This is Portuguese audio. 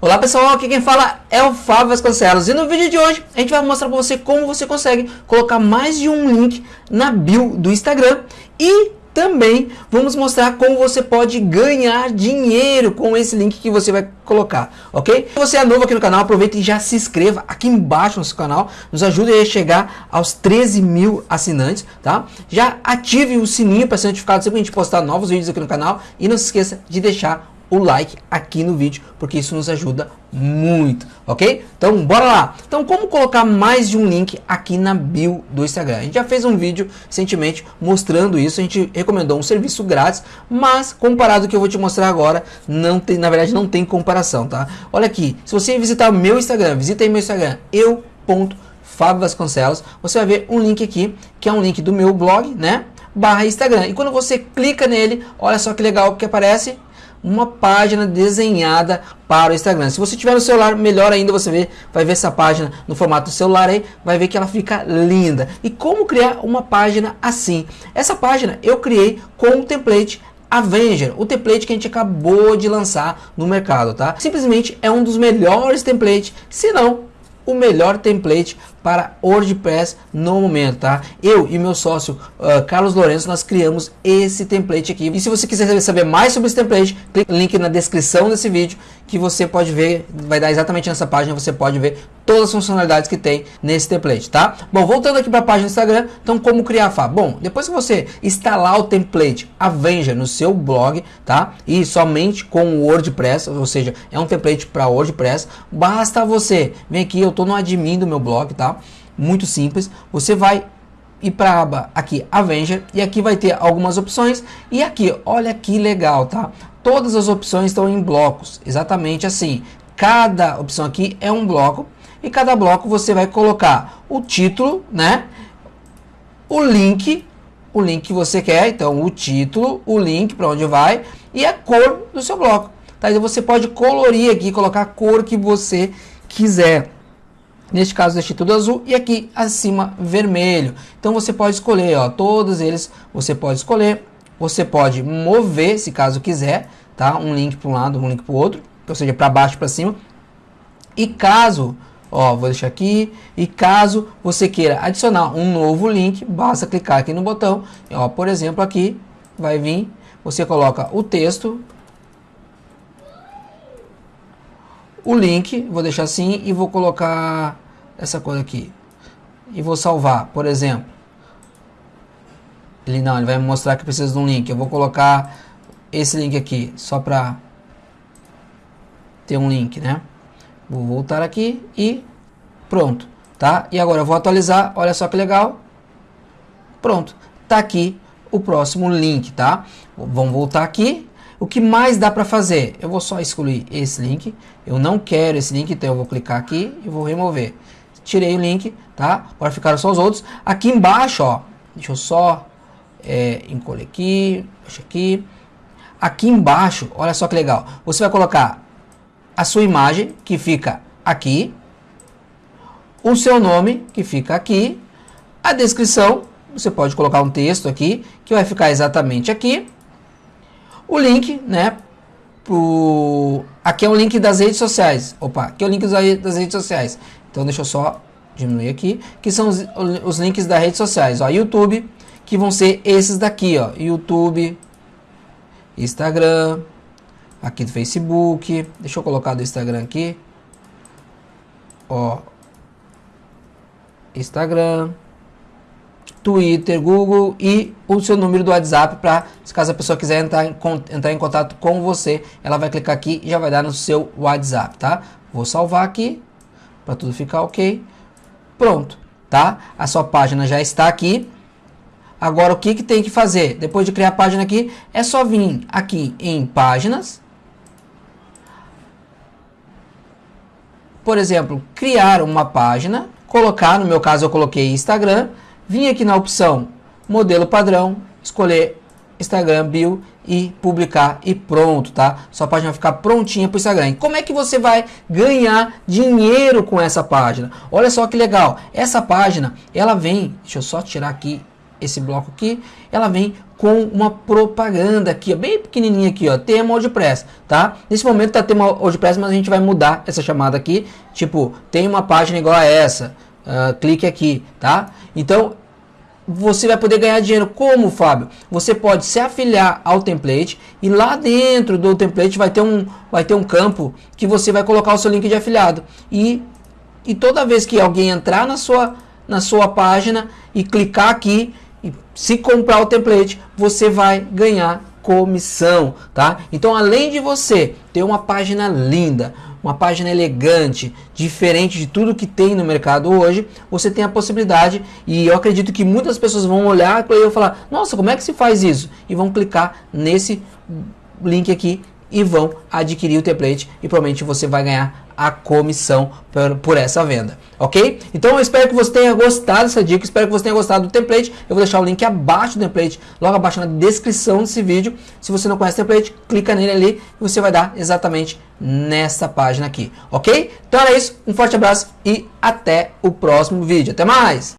Olá pessoal, aqui quem fala é o Fábio Vasconcelos e no vídeo de hoje a gente vai mostrar para você como você consegue colocar mais de um link na bio do Instagram e também vamos mostrar como você pode ganhar dinheiro com esse link que você vai colocar, ok? Se você é novo aqui no canal, aproveita e já se inscreva aqui embaixo no nosso canal, nos ajude a chegar aos 13 mil assinantes, tá? Já ative o sininho para ser notificado sempre que a gente postar novos vídeos aqui no canal e não se esqueça de deixar o like aqui no vídeo, porque isso nos ajuda muito, ok? Então, bora lá! Então, como colocar mais de um link aqui na bio do Instagram? A gente já fez um vídeo recentemente mostrando isso, a gente recomendou um serviço grátis, mas comparado ao que eu vou te mostrar agora, não tem, na verdade não tem comparação, tá? Olha aqui, se você visitar meu Instagram, visita aí meu Instagram, eu Vasconcelos, você vai ver um link aqui, que é um link do meu blog, né? Barra Instagram. E quando você clica nele, olha só que legal que aparece, uma página desenhada para o Instagram. Se você tiver no celular, melhor ainda você vê, vai ver essa página no formato celular aí, vai ver que ela fica linda. E como criar uma página assim? Essa página eu criei com um template Avenger, o template que a gente acabou de lançar no mercado, tá? Simplesmente é um dos melhores templates, se não o melhor template para WordPress no momento, tá? Eu e meu sócio uh, Carlos Lourenço, nós criamos esse template aqui. E se você quiser saber mais sobre esse template, clique no link na descrição desse vídeo que você pode ver, vai dar exatamente nessa página, você pode ver todas as funcionalidades que tem nesse template, tá? Bom, voltando aqui para a página do Instagram, então como criar a Bom, depois que você instalar o template Avenger no seu blog, tá? E somente com o WordPress, ou seja, é um template para WordPress, basta você, vem aqui, eu estou no admin do meu blog, tá? Muito simples, você vai ir para a aba aqui Avenger e aqui vai ter algumas opções e aqui, olha que legal, tá? Todas as opções estão em blocos, exatamente assim. Cada opção aqui é um bloco e cada bloco você vai colocar o título, né? O link, o link que você quer, então o título, o link para onde vai e a cor do seu bloco. Tá? Então você pode colorir aqui, colocar a cor que você quiser. Neste caso deixei tudo azul e aqui acima vermelho. Então você pode escolher, ó, todos eles você pode escolher. Você pode mover, se caso quiser, tá? Um link para um lado, um link para o outro, ou seja, para baixo, para cima. E caso Ó, vou deixar aqui. E caso você queira adicionar um novo link, basta clicar aqui no botão. Ó, por exemplo, aqui vai vir, você coloca o texto, o link, vou deixar assim e vou colocar essa coisa aqui. E vou salvar, por exemplo. Ele não, ele vai me mostrar que precisa de um link. Eu vou colocar esse link aqui, só para ter um link, né? Vou voltar aqui e pronto, tá? E agora eu vou atualizar, olha só que legal. Pronto, tá aqui o próximo link, tá? Vamos voltar aqui. O que mais dá para fazer? Eu vou só excluir esse link. Eu não quero esse link, então eu vou clicar aqui e vou remover. Tirei o link, tá? Agora ficaram só os outros. Aqui embaixo, ó, deixa eu só é, encolher aqui, deixa aqui. Aqui embaixo, olha só que legal. Você vai colocar a sua imagem, que fica aqui, o seu nome, que fica aqui, a descrição, você pode colocar um texto aqui, que vai ficar exatamente aqui, o link, né, pro... aqui é o link das redes sociais, opa, aqui é o link das redes sociais, então deixa eu só diminuir aqui, que são os, os links das redes sociais, ó, YouTube, que vão ser esses daqui, ó, YouTube, Instagram, aqui do Facebook. Deixa eu colocar do Instagram aqui. Ó. Instagram, Twitter, Google e o seu número do WhatsApp para, caso a pessoa quiser entrar em, entrar em contato com você, ela vai clicar aqui e já vai dar no seu WhatsApp, tá? Vou salvar aqui para tudo ficar ok. Pronto, tá? A sua página já está aqui. Agora o que, que tem que fazer? Depois de criar a página aqui, é só vir aqui em páginas por exemplo, criar uma página, colocar, no meu caso eu coloquei Instagram, vim aqui na opção modelo padrão, escolher Instagram Bio e publicar e pronto, tá? Sua página vai ficar prontinha para o Instagram. E como é que você vai ganhar dinheiro com essa página? Olha só que legal, essa página, ela vem, deixa eu só tirar aqui esse bloco aqui, ela vem com uma propaganda aqui, ó, bem pequenininha aqui, ó, tema WordPress, tá? Nesse momento tá tema WordPress, mas a gente vai mudar essa chamada aqui, tipo, tem uma página igual a essa, uh, clique aqui, tá? Então, você vai poder ganhar dinheiro. Como, Fábio? Você pode se afiliar ao template e lá dentro do template vai ter um, vai ter um campo que você vai colocar o seu link de afiliado. E, e toda vez que alguém entrar na sua, na sua página e clicar aqui, e se comprar o template, você vai ganhar comissão, tá? Então, além de você ter uma página linda, uma página elegante, diferente de tudo que tem no mercado hoje, você tem a possibilidade, e eu acredito que muitas pessoas vão olhar para eu falar, nossa, como é que se faz isso? E vão clicar nesse link aqui e vão adquirir o template e provavelmente você vai ganhar a comissão por, por, essa venda, ok? Então eu espero que você tenha gostado dessa dica, espero que você tenha gostado do template, eu vou deixar o link abaixo do template, logo abaixo na descrição desse vídeo, se você não conhece o template, clica nele ali e você vai dar exatamente nessa página aqui, ok? Então era isso, um forte abraço e até o próximo vídeo, até mais!